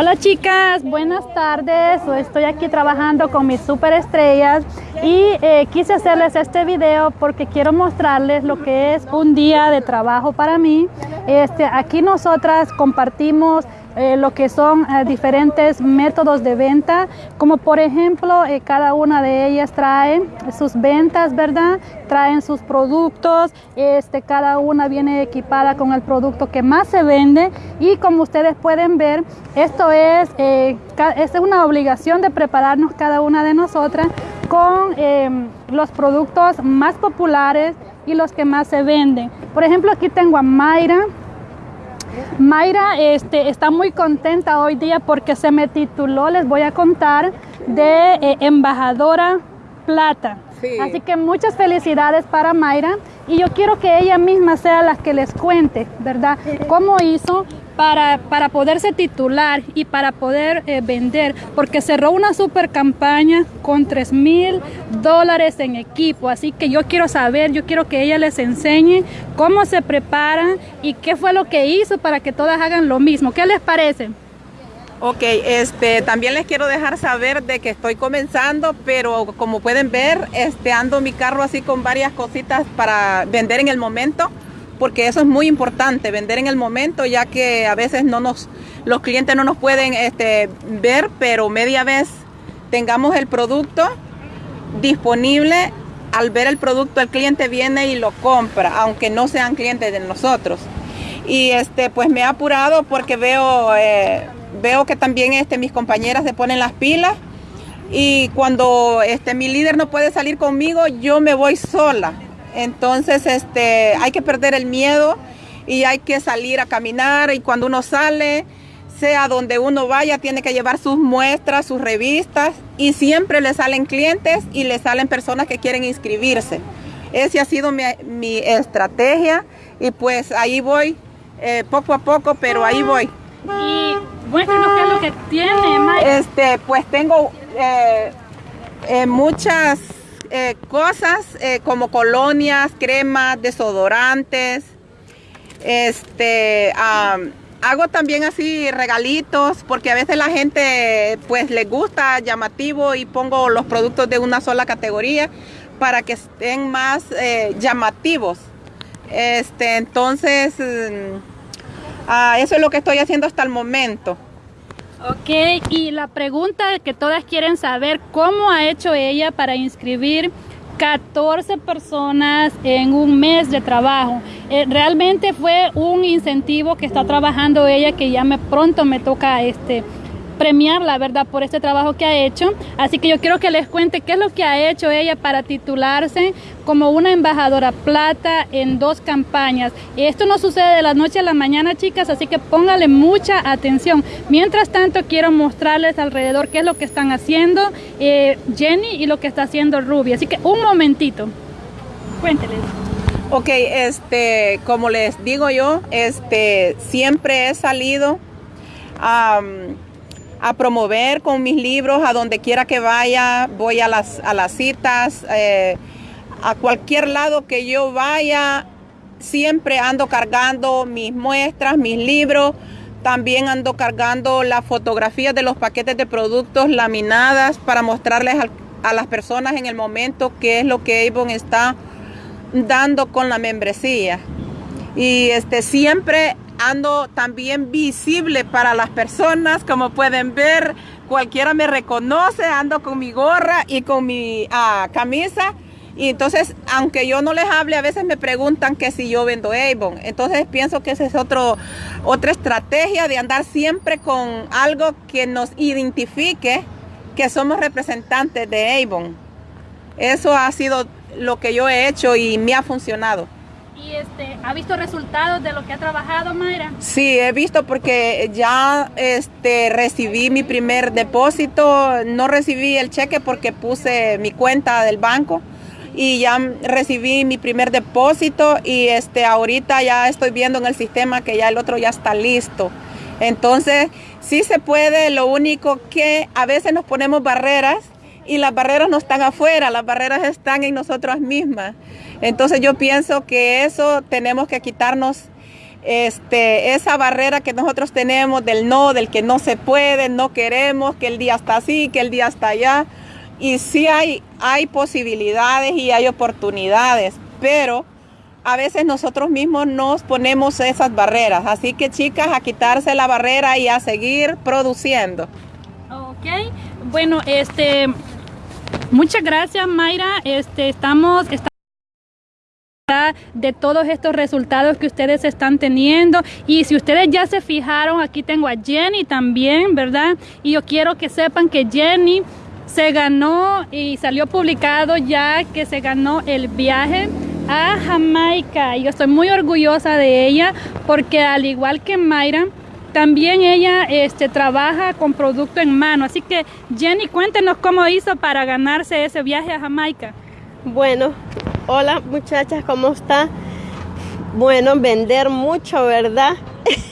Hola chicas, buenas tardes. Estoy aquí trabajando con mis superestrellas y eh, quise hacerles este video porque quiero mostrarles lo que es un día de trabajo para mí. Este, aquí nosotras compartimos eh, lo que son eh, diferentes métodos de venta, como por ejemplo, eh, cada una de ellas trae sus ventas, ¿verdad? Traen sus productos, este, cada una viene equipada con el producto que más se vende y como ustedes pueden ver, esto es, es una obligación de prepararnos cada una de nosotras con los productos más populares y los que más se venden. Por ejemplo, aquí tengo a Mayra, Mayra este, está muy contenta hoy día porque se me tituló, les voy a contar, de eh, embajadora plata. Así que muchas felicidades para Mayra y yo quiero que ella misma sea la que les cuente, ¿verdad? ¿Cómo hizo para, para poderse titular y para poder eh, vender? Porque cerró una super campaña con 3 mil dólares en equipo. Así que yo quiero saber, yo quiero que ella les enseñe cómo se prepara y qué fue lo que hizo para que todas hagan lo mismo. ¿Qué les parece? Ok, este, también les quiero dejar saber de que estoy comenzando, pero como pueden ver, este, ando mi carro así con varias cositas para vender en el momento, porque eso es muy importante, vender en el momento, ya que a veces no nos, los clientes no nos pueden este, ver, pero media vez tengamos el producto disponible, al ver el producto el cliente viene y lo compra, aunque no sean clientes de nosotros. Y este, pues me he apurado porque veo... Eh, veo que también este, mis compañeras se ponen las pilas y cuando este, mi líder no puede salir conmigo, yo me voy sola. Entonces este, hay que perder el miedo y hay que salir a caminar y cuando uno sale, sea donde uno vaya, tiene que llevar sus muestras, sus revistas y siempre le salen clientes y le salen personas que quieren inscribirse. Esa ha sido mi, estrategia y pues ahí voy, eh, poco a poco, pero ahí voy. Qué es lo que tiene, Maya. Este, pues tengo eh, eh, muchas eh, cosas como colonias, cremas, desodorantes. Este, hago también así regalitos porque a veces la gente pues le gusta llamativo y pongo los productos de una sola categoría para que estén más llamativos. Este, entonces mm, Ah, eso es lo que estoy haciendo hasta el momento. Ok, y la pregunta que todas quieren saber, ¿cómo ha hecho ella para inscribir 14 personas en un mes de trabajo. Eh, realmente fue un incentivo que está trabajando ella que ya me pronto me toca este premiar la verdad, por este trabajo que ha hecho. Así que yo quiero que les cuente qué es lo que ha hecho ella para titularse como una embajadora plata en dos campañas. Esto no sucede de la noche a la mañana, chicas, así que póngale mucha atención. Mientras tanto, quiero mostrarles alrededor qué es lo que están haciendo eh, Jenny y lo que está haciendo Ruby. Así que un momentito, cuénteles. Ok, este, como les digo yo, este, siempre he salido a promover con mis libros a donde quiera que vaya, voy a las, a las citas, eh, a cualquier lado que yo vaya, siempre ando cargando mis muestras, mis libros, también ando cargando las fotografías de los paquetes de productos laminadas para mostrarles a, las personas en el momento qué es lo que Avon está dando con la membresía. Y este siempre ando también visible para las personas, como pueden ver, cualquiera me reconoce, ando con mi gorra y con mi ah, camisa. Y entonces, aunque yo no les hable, a veces me preguntan que si yo vendo Avon. Entonces pienso que esa es otro, otra estrategia de andar siempre con algo que nos identifique que somos representantes de Avon. Eso ha sido lo que yo he hecho y me ha funcionado. ¿Y este, ha visto resultados de lo que ha trabajado, Mayra? Sí, he visto porque ya este, recibí mi primer depósito. No recibí el cheque porque puse mi cuenta del banco y ya recibí mi primer depósito y este, ahorita ya estoy viendo en el sistema que ya el otro ya está listo. Entonces, sí se puede, lo único que a veces nos ponemos barreras y las barreras no están afuera, las barreras están en nosotras mismas. Entonces yo pienso que eso tenemos que quitarnos este, esa barrera que nosotros tenemos del no, del que no se puede, no queremos, que el día está así, que el día está allá. Y sí hay, hay posibilidades y hay oportunidades, pero a veces nosotros mismos nos ponemos esas barreras. Así que chicas, a quitarse la barrera y a seguir produciendo. Ok, bueno, este, muchas gracias Mayra. Este, estamos, estamos de todos estos resultados que ustedes están teniendo. Y si ustedes ya se fijaron aquí tengo a Jenny también verdad y yo quiero que sepan que Jenny se ganó y salió publicado ya que se ganó el viaje a Jamaica. Y yo estoy muy orgullosa de ella porque al igual que Mayra también ella este, trabaja con producto en mano. Así que Jenny cuéntenos cómo hizo para ganarse ese viaje a Jamaica. Bueno Hola muchachas, ¿cómo está? Bueno, vender mucho, ¿verdad?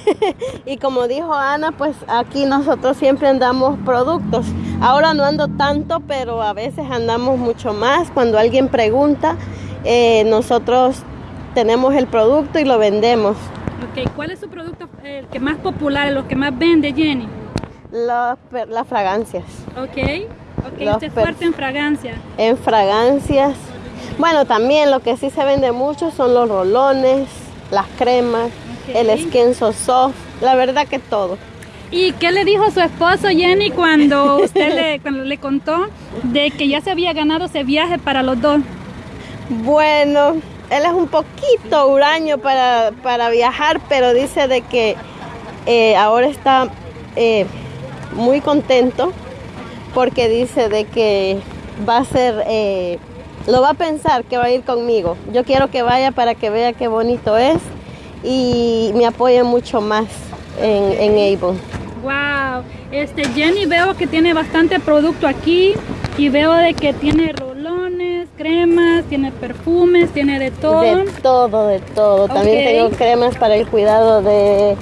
y como dijo Ana, pues aquí nosotros siempre andamos productos. Ahora no ando tanto, pero a veces andamos mucho más. Cuando alguien pregunta, eh, nosotros tenemos el producto y lo vendemos. Ok, ¿cuál es su producto el que más popular, lo que más vende, Jenny? Las, fragancias. Ok, ok, usted es fuerte en fragancias. En fragancias bueno, también lo que sí se vende mucho son los rolones, las cremas, el esquenzo soft, la verdad que todo. ¿Y qué le dijo su esposo Jenny cuando usted le, cuando le contó de que ya se había ganado ese viaje para los dos? Bueno, él es un poquito huraño para, para viajar, pero dice de que eh, ahora está eh, muy contento porque dice de que va a ser eh, lo va a pensar que va a ir conmigo. Yo quiero que vaya para que vea qué bonito es y me apoye mucho más en, en Avon. Wow, este Jenny veo que tiene bastante producto aquí y veo de que tiene rolones, cremas, tiene perfumes, tiene de todo. De todo, de todo. También tengo cremas para el cuidado de,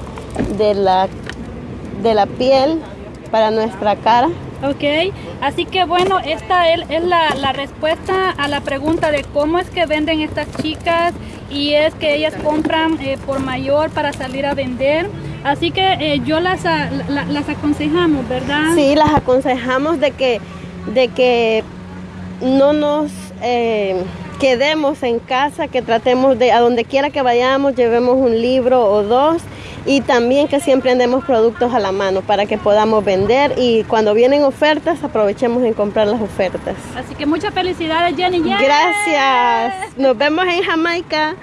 de, la, de la piel, para nuestra cara. Ok, así que bueno, esta es, la, respuesta a la pregunta de cómo es que venden estas chicas y es que ellas compran eh, por mayor para salir a vender. Así que eh, yo las, las aconsejamos, ¿verdad? Sí, las aconsejamos de que, de que no nos eh, quedemos en casa, que tratemos de, a donde quiera que vayamos, llevemos un libro o dos y también que siempre andemos productos a la mano para que podamos vender y cuando vienen ofertas aprovechemos en comprar las ofertas. Así que muchas felicidades Jenny. Gracias. Nos vemos en Jamaica.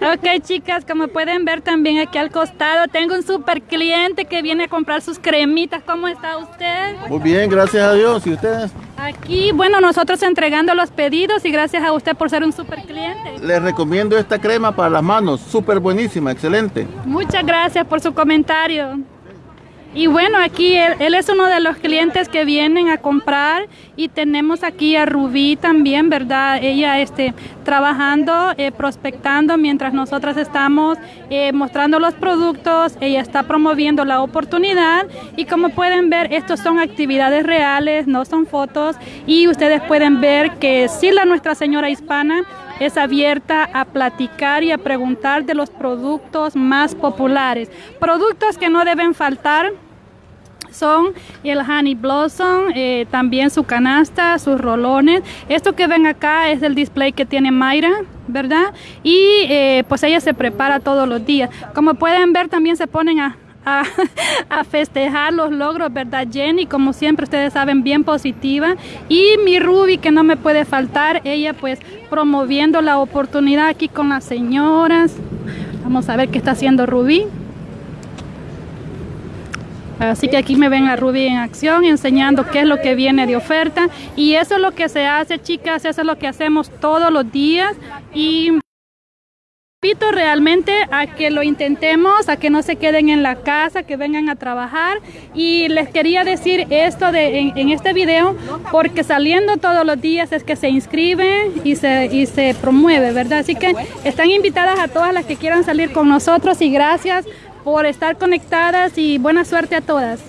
ok chicas, como pueden ver también aquí al costado tengo un super cliente que viene a comprar sus cremitas. ¿Cómo está usted? Muy bien, gracias a Dios. ¿Y ustedes? Aquí, bueno, nosotros entregando los pedidos y gracias a usted por ser un super cliente. Les recomiendo esta crema para las manos, súper buenísima, excelente. Muchas gracias por su comentario. Y bueno, aquí él, es uno de los clientes que vienen a comprar y tenemos aquí a Rubí también, ¿verdad? Ella este, trabajando, eh, prospectando mientras nosotras estamos eh, mostrando los productos, ella está promoviendo la oportunidad y como pueden ver, estos son actividades reales, no son fotos y ustedes pueden ver que sí la Nuestra Señora Hispana es abierta a platicar y a preguntar de los productos más populares. Productos que no deben faltar son el honey blossom, eh, también su canasta, sus rolones. Esto que ven acá es el display que tiene Mayra, ¿verdad? Y eh, pues ella se prepara todos los días. Como pueden ver también se ponen a a, festejar los logros, ¿verdad Jenny? Como siempre ustedes saben, bien positiva. Y mi Ruby, que no me puede faltar, ella pues promoviendo la oportunidad aquí con las señoras. Vamos a ver qué está haciendo Ruby. Así que aquí me ven a Ruby en acción enseñando qué es lo que viene de oferta. Y eso es lo que se hace chicas, eso es lo que hacemos todos los días. Y invito realmente a que lo intentemos, a que no se queden en la casa, que vengan a trabajar. Y les quería decir esto de, en, este video porque saliendo todos los días es que se inscribe y se, y se promueve, ¿verdad? Así que están invitadas a todas las que quieran salir con nosotros y gracias por estar conectadas y buena suerte a todas.